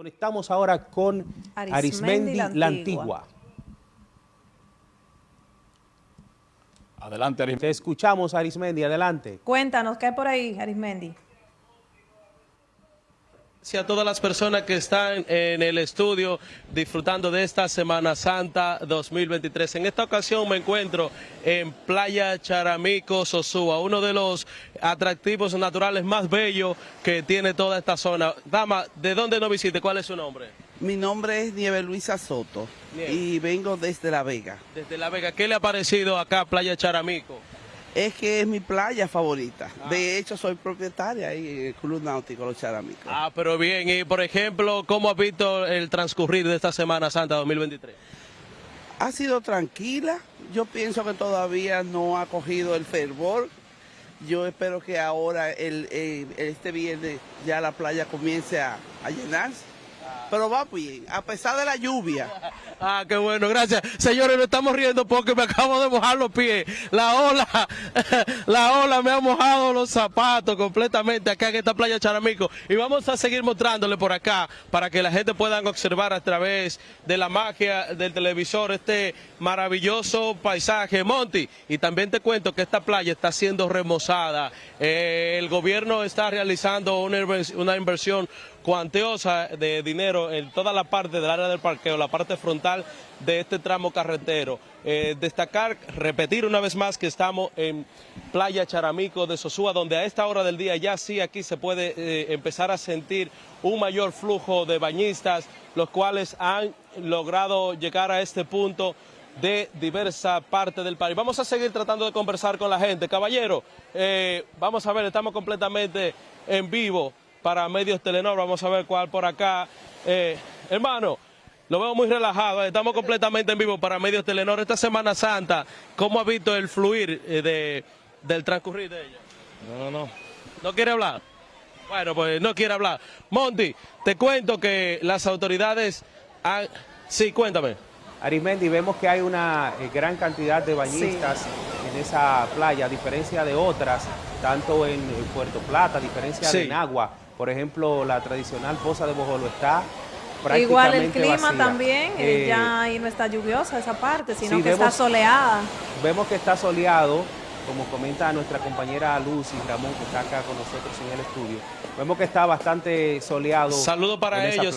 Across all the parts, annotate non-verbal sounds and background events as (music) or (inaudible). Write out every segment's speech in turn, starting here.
Conectamos ahora con Arismendi, la, Antigua. Adelante, Arismendi. Te escuchamos, Arismendi, adelante. Cuéntanos, ¿qué hay por ahí, Arismendi? Gracias a todas las personas que están en el estudio disfrutando de esta Semana Santa 2023. En esta ocasión me encuentro en Playa Charamico, Sosúa, uno de los atractivos naturales más bellos que tiene toda esta zona. Dama, ¿de dónde nos visite? ¿Cuál es su nombre? Mi nombre es Nieve Luisa Soto y vengo desde La Vega. Desde La Vega. ¿Qué le ha parecido acá Playa Charamico? Es que es mi playa favorita. De ah. hecho, soy propietaria ahí en el Club Náutico Los Charamicos. Ah, pero bien. Y, por ejemplo, ¿cómo ha visto el transcurrir de esta Semana Santa 2023? Ha sido tranquila. Yo pienso que todavía no ha cogido el fervor. Yo espero que ahora, el, este viernes, ya la playa comience a llenarse pero va bien, a pesar de la lluvia. Ah, qué bueno, gracias. Señores, nos estamos riendo porque me acabo de mojar los pies. La ola, (laughs) la ola me ha mojado los zapatos completamente acá en esta playa Charamico. Y vamos a seguir mostrándole por acá para que la gente pueda observar a través de la magia del televisor este maravilloso paisaje. Monty, y también te cuento que esta playa está siendo remozada. Eh, el gobierno está realizando una inversión cuantiosa de dinero en toda la parte del área del parqueo, la parte frontal de este tramo carretero. Eh, destacar, repetir una vez más que estamos en Playa Charamico de Sosúa, donde a esta hora del día ya sí aquí se puede eh, empezar a sentir un mayor flujo de bañistas, los cuales han logrado llegar a este punto de diversa parte del país. Vamos a seguir tratando de conversar con la gente. Caballero, eh, vamos a ver, estamos completamente en vivo para Medios Telenor. Vamos a ver cuál por acá. Eh, hermano, lo veo muy relajado. Estamos completamente en vivo para Medios Telenor. Esta Semana Santa, ¿cómo ha visto el fluir eh, de, del transcurrir de ella? No, no. ¿No quiere hablar? Bueno, pues no quiere hablar. Monty, te cuento que las autoridades han... Sí, cuéntame. Arismendi, vemos que hay una eh, gran cantidad de bañistas en esa playa, a diferencia de otras, tanto en, Puerto Plata, a diferencia de en Agua. Por ejemplo, la tradicional fosa de Bojolo está prácticamente Igual el clima también, eh, ya ahí no está lluviosa esa parte, sino que está soleada. Vemos que está soleado, como comenta nuestra compañera Lucy Ramón, que está acá con nosotros en el estudio. Vemos que está bastante soleado. Saludos para ellos,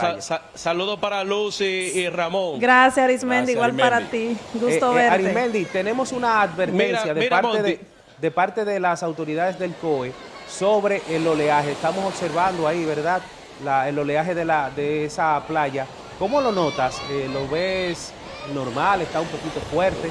saludos para Lucy y Ramón. Gracias Arismendi, igual para ti. Gusto eh, eh, verte. Arismendi, tenemos una advertencia de, parte de, de parte de las autoridades del COE sobre el oleaje. Estamos observando ahí, ¿verdad? el oleaje de, la, de esa playa. ¿Cómo lo notas? Eh, ¿Lo ves normal? ¿Está un poquito fuerte?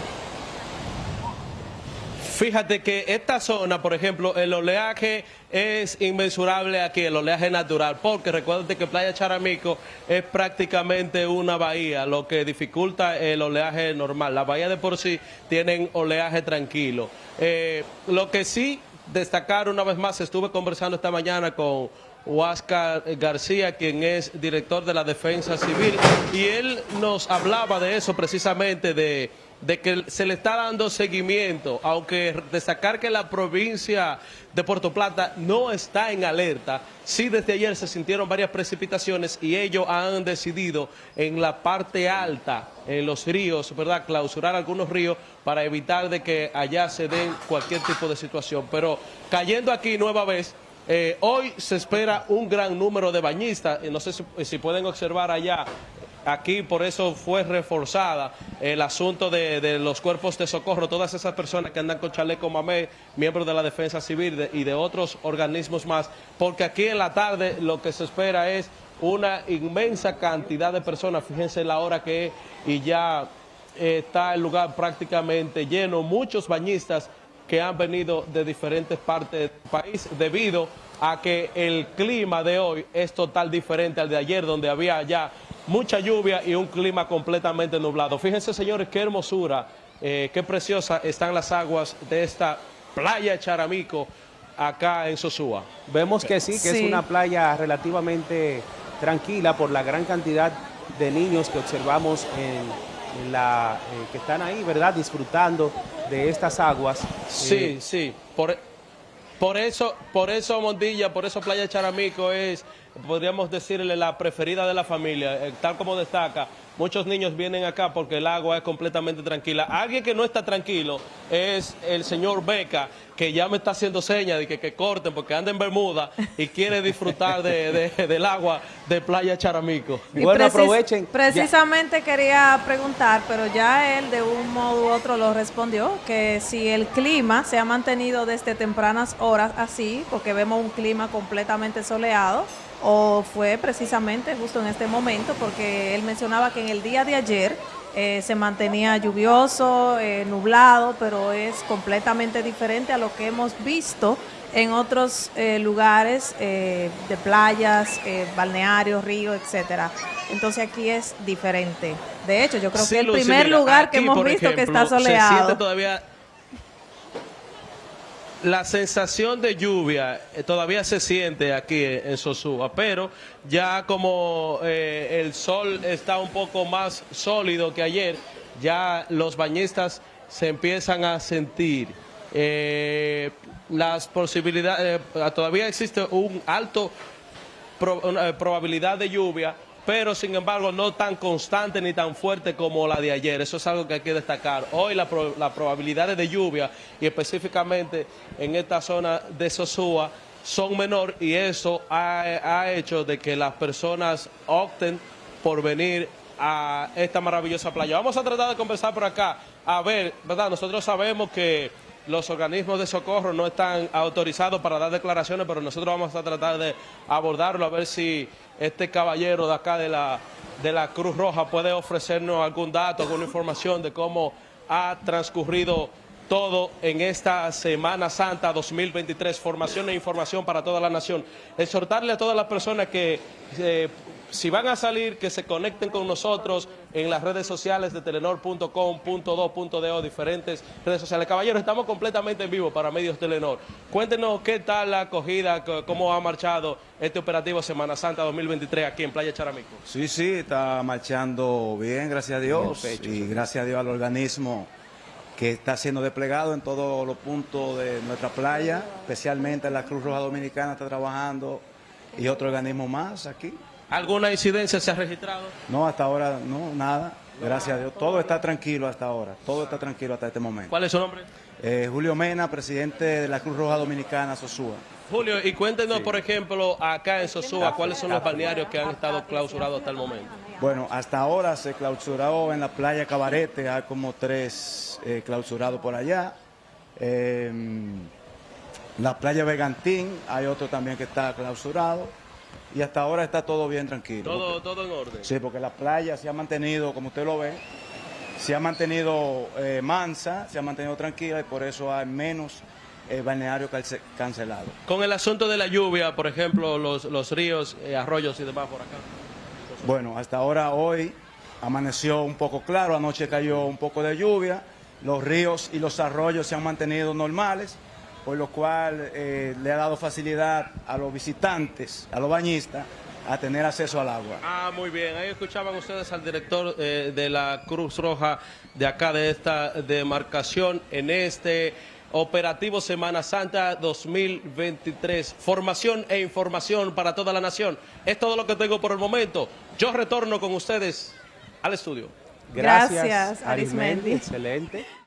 Fíjate que esta zona, por ejemplo, el oleaje es inmensurable aquí, el oleaje natural, porque recuérdate que Playa Charamico es prácticamente una bahía, lo que dificulta el oleaje normal. La bahía de por sí tienen oleaje tranquilo. Eh, lo que sí destacar una vez más, estuve conversando esta mañana con Huáscar García, quien es director de la Defensa Civil, y él nos hablaba de eso precisamente, de, de, que se le está dando seguimiento, aunque destacar que la provincia de Puerto Plata no está en alerta, sí desde ayer se sintieron varias precipitaciones y ellos han decidido en la parte alta, en los ríos, ¿verdad?, clausurar algunos ríos para evitar de que allá se den cualquier tipo de situación. Pero cayendo aquí nueva vez, eh, hoy se espera un gran número de bañistas, no sé si, pueden observar allá, aquí por eso fue reforzada el asunto de, los cuerpos de socorro, todas esas personas que andan con chaleco mamé, miembros de la defensa civil y de otros organismos más, porque aquí en la tarde lo que se espera es una inmensa cantidad de personas, fíjense la hora que es y ya está el lugar prácticamente lleno, muchos bañistas que han venido de diferentes partes del país debido a que el clima de hoy es total diferente al de ayer, donde había ya mucha lluvia y un clima completamente nublado. Fíjense, señores, qué hermosura, eh, qué preciosa están las aguas de esta playa Charamico acá en Sosúa. Vemos que sí, que es una playa relativamente tranquila por la gran cantidad de niños que observamos en la, eh, que están ahí, ¿verdad? Disfrutando de estas aguas. Sí, eh, sí. Por, por eso, por eso Mondilla, por eso Playa Charamico es podríamos decirle, la preferida de la familia, eh, tal como destaca Muchos niños vienen acá porque el agua es completamente tranquila. Alguien que no está tranquilo es el señor Beca, que ya me está haciendo señas de que, que corten porque anda en Bermuda y quiere disfrutar del agua de Playa Charamico. bueno, aprovechen. Precisamente quería preguntar, pero ya él de un modo u otro lo respondió, que si el clima se ha mantenido desde tempranas horas así, porque vemos un clima completamente soleado, o fue precisamente justo en este momento, porque él mencionaba que en el día de ayer eh, se mantenía lluvioso, eh, nublado, pero es completamente diferente a lo que hemos visto en otros eh, lugares de playas, balnearios, ríos, etcétera. Entonces aquí es diferente. De hecho, yo creo que el primer lugar que hemos visto que está soleado. todavía la sensación de lluvia eh, todavía se siente aquí en Sosúa, pero ya como eh, el sol está un poco más sólido que ayer, ya los bañistas se empiezan a sentir. Eh, las posibilidades, todavía existe un alto probabilidad de lluvia, pero sin embargo no tan constante ni tan fuerte como la de ayer. Eso es algo que hay que destacar. Hoy las la probabilidades de lluvia y específicamente en esta zona de Sosúa son menor y eso ha, hecho de que las personas opten por venir a esta maravillosa playa. Vamos a tratar de conversar por acá. A ver, ¿verdad? Nosotros sabemos que los organismos de socorro no están autorizados para dar declaraciones, pero nosotros vamos a tratar de abordarlo, a ver si este caballero de acá de la, de la Cruz Roja puede ofrecernos algún dato, alguna información de cómo ha transcurrido todo en esta Semana Santa 2023, formación e información para toda la nación. Exhortarle a todas las personas que eh, si van a salir, que se conecten con nosotros en las redes sociales de telenor.com.do.do, diferentes redes sociales. Caballeros, estamos completamente en vivo para Medios Telenor. Cuéntenos qué tal la acogida, cómo ha marchado este operativo Semana Santa 2023 aquí en Playa Charamico. Sí, sí, está marchando bien, gracias a Dios, y gracias a Dios al organismo que está siendo desplegado en todos los puntos de nuestra playa, especialmente la Cruz Roja Dominicana está trabajando y otro organismo más aquí. ¿Alguna incidencia se ha registrado? No, hasta ahora no, nada. Gracias a Dios. Todo está tranquilo hasta ahora. Todo está tranquilo hasta este momento. ¿Cuál es su nombre? Eh, Julio Mena, presidente de la Cruz Roja Dominicana, Sosúa. Julio, y cuéntenos, por ejemplo, acá en Sosúa, ¿cuáles son los balnearios que han estado clausurados hasta el momento? Bueno, hasta ahora se clausuró en la playa Cabarete, hay como tres eh, clausurados por allá. Em, la playa Vegantín, hay otro también que está clausurado y hasta ahora está todo bien tranquilo. Todo, todo en orden. Sí, porque la playa se ha mantenido, como usted lo ve, se ha mantenido eh, mansa, se ha mantenido tranquila y por eso hay menos eh, balnearios cancelados. Con el asunto de la lluvia, por ejemplo, los, los ríos, eh, arroyos y demás por acá. Bueno, hasta ahora hoy amaneció un poco claro, anoche cayó un poco de lluvia, los ríos y los arroyos se han mantenido normales por lo cual eh, le ha dado facilidad a los visitantes, a los bañistas, a tener acceso al agua. Ah, muy bien. Ahí escuchaban ustedes al director eh, de la Cruz Roja de acá, de esta demarcación, en este operativo Semana Santa 2023. Formación e información para toda la nación. Es todo lo que tengo por el momento. Yo retorno con ustedes al estudio. Gracias, Gracias Arismendi. Excelente.